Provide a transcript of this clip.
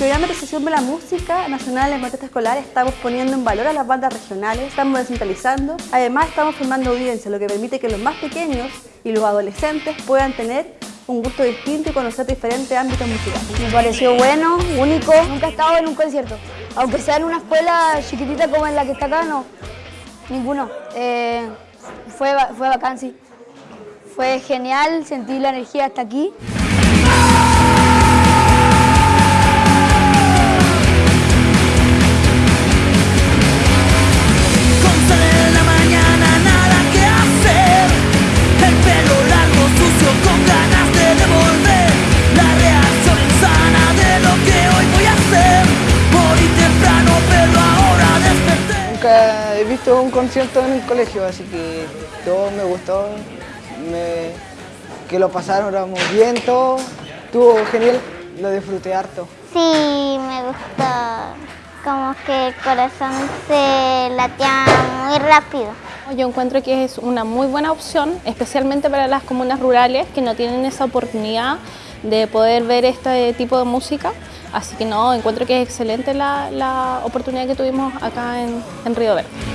programa de de la Música Nacional en Contexto Escolar estamos poniendo en valor a las bandas regionales, estamos descentralizando, además estamos formando audiencia, lo que permite que los más pequeños y los adolescentes puedan tener un gusto distinto y conocer diferentes ámbitos musicales. Me pareció bueno, único, nunca he estado en un concierto, aunque sea en una escuela chiquitita como en la que está acá, no, ninguno. Eh, fue, fue bacán, sí. Fue genial, sentí la energía hasta aquí. Visto un concierto en el colegio, así que todo me gustó, que lo pasáramos bien todo, estuvo genial, lo disfruté harto. Sí, me gustó, como que el corazón se latía muy rápido. Yo encuentro que es una muy buena opción, especialmente para las comunas rurales que no tienen esa oportunidad de poder ver este tipo de música. Así que no, encuentro que es excelente la, oportunidad que tuvimos acá en, en Río Verde.